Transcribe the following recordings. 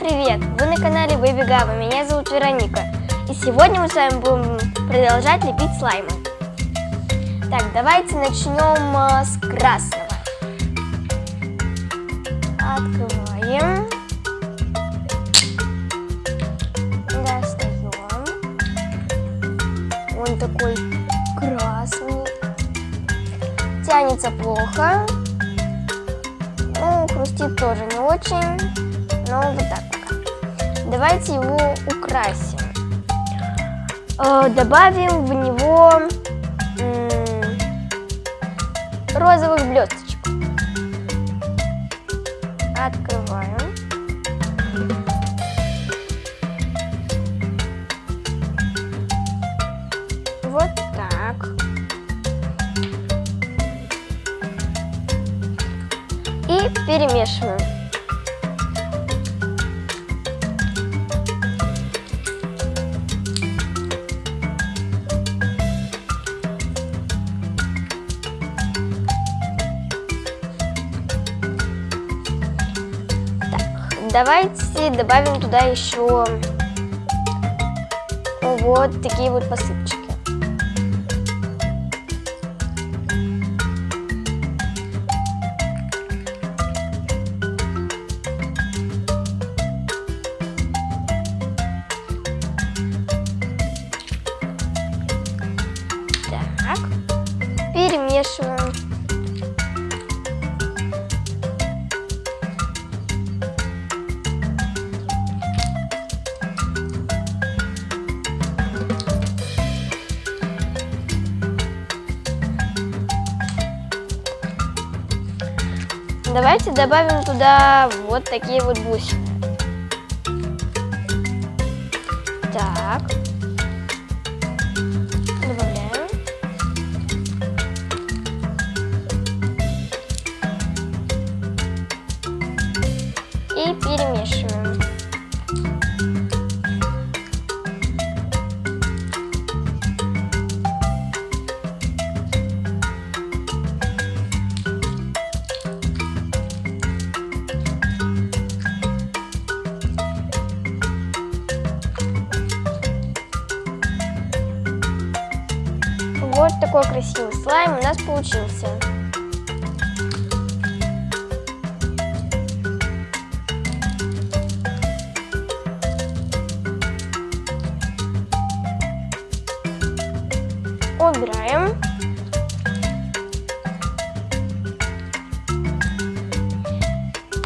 привет! Вы на канале Baby меня зовут Вероника. И сегодня мы с вами будем продолжать лепить слаймы. Так, давайте начнем э, с красного. Открываем. Достаем. Он такой красный. Тянется плохо. Ну, хрустит тоже не очень но вот так. Давайте его украсим. Э, добавим в него розовых блесточек. Открываем. Вот так. И перемешиваем. Давайте добавим туда еще вот такие вот посыпчики. Давайте добавим туда вот такие вот бусины. Так. Вот такой красивый слайм у нас получился. Убираем.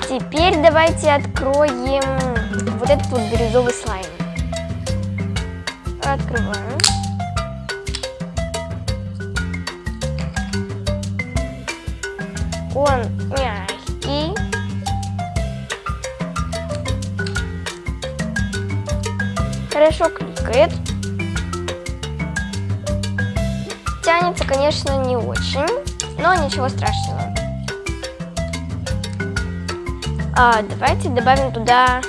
Теперь давайте откроем вот этот вот бирюзовый слайм. Открываем. Он мягкий. Хорошо кликает. Тянется, конечно, не очень, но ничего страшного. А, давайте добавим туда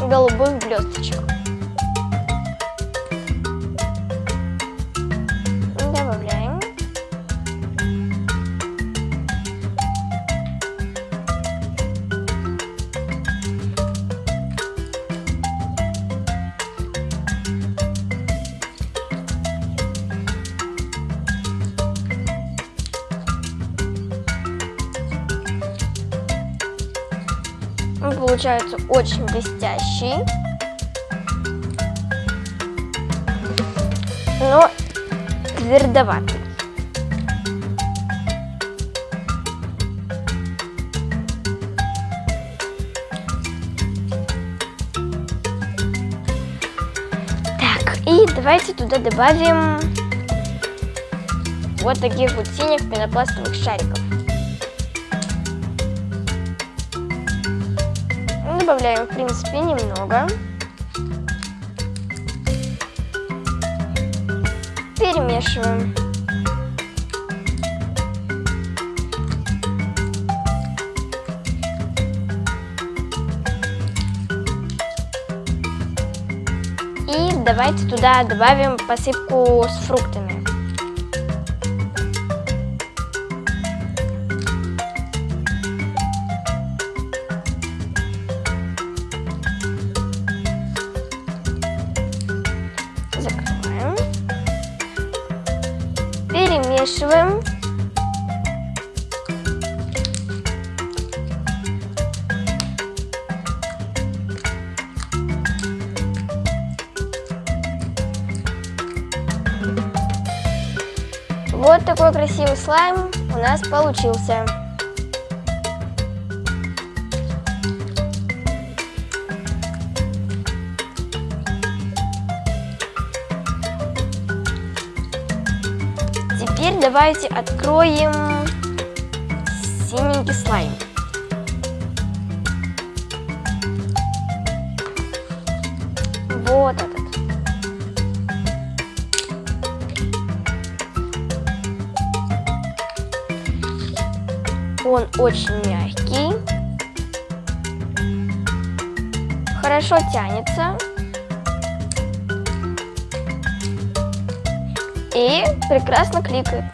голубых блесточек. Он получается очень блестящий. Но твердоватый. Так, и давайте туда добавим вот таких вот синих пенопластовых шариков. Добавляем, в принципе, немного. Перемешиваем. И давайте туда добавим посыпку с фруктами. Перемешиваем. Вот такой красивый слайм у нас получился. Давайте откроем синенький слайм. Вот этот. Он очень мягкий. Хорошо тянется. И прекрасно кликает.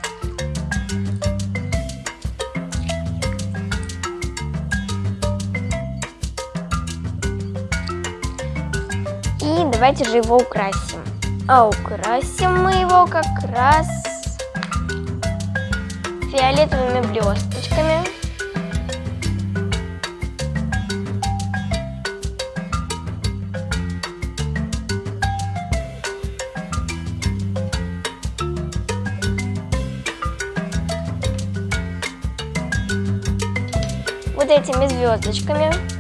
Давайте же его украсим. А украсим мы его как раз фиолетовыми блесточками. Вот этими звездочками.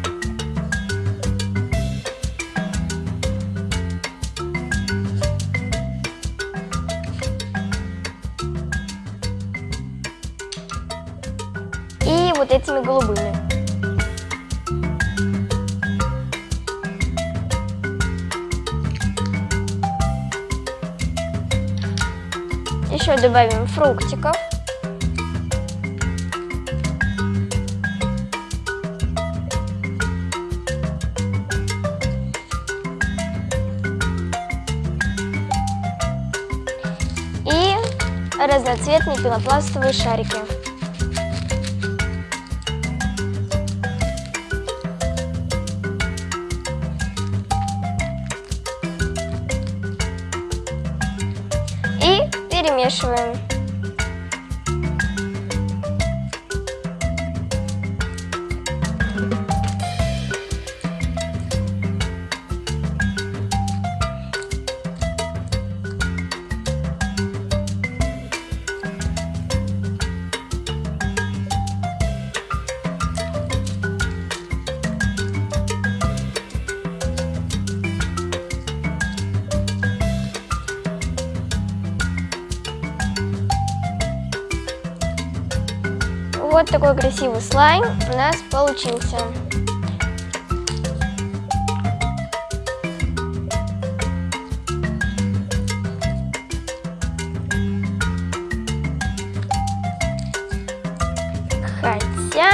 Вот этими голубыми. Еще добавим фруктиков. Разноцветные пенопластовые шарики. Перемешиваем. Вот такой красивый слайм у нас получился. Хотя,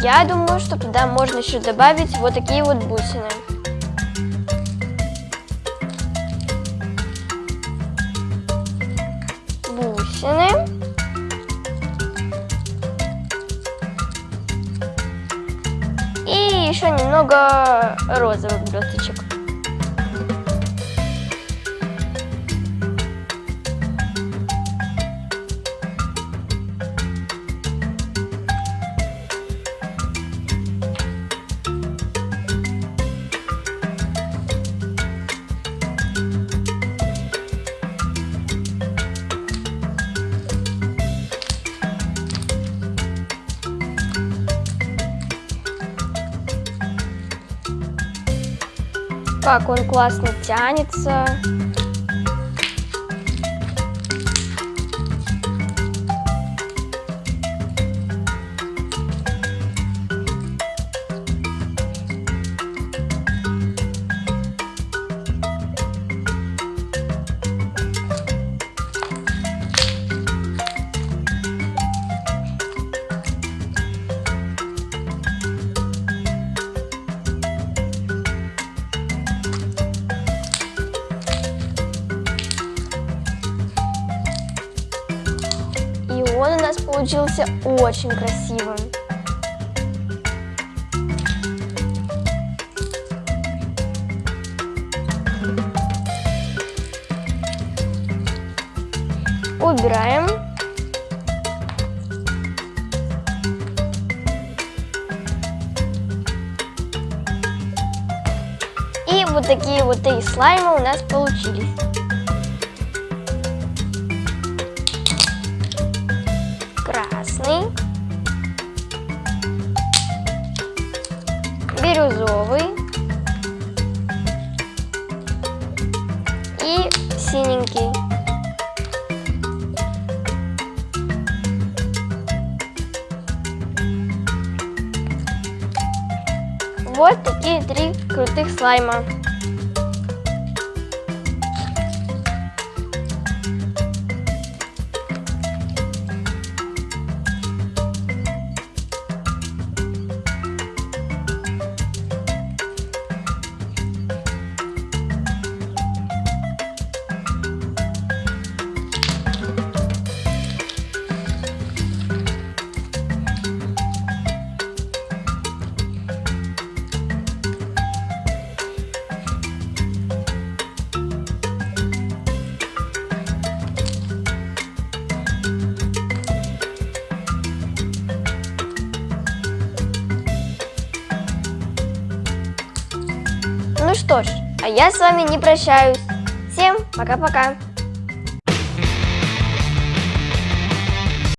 я думаю, что туда можно еще добавить вот такие вот бусины. Еще немного розовых блесточек. Как он классно тянется. он у нас получился очень красивым. Убираем. И вот такие вот три слайма у нас получились. И синенький. Вот такие три крутых слайма. Я с вами не прощаюсь. Всем пока-пока.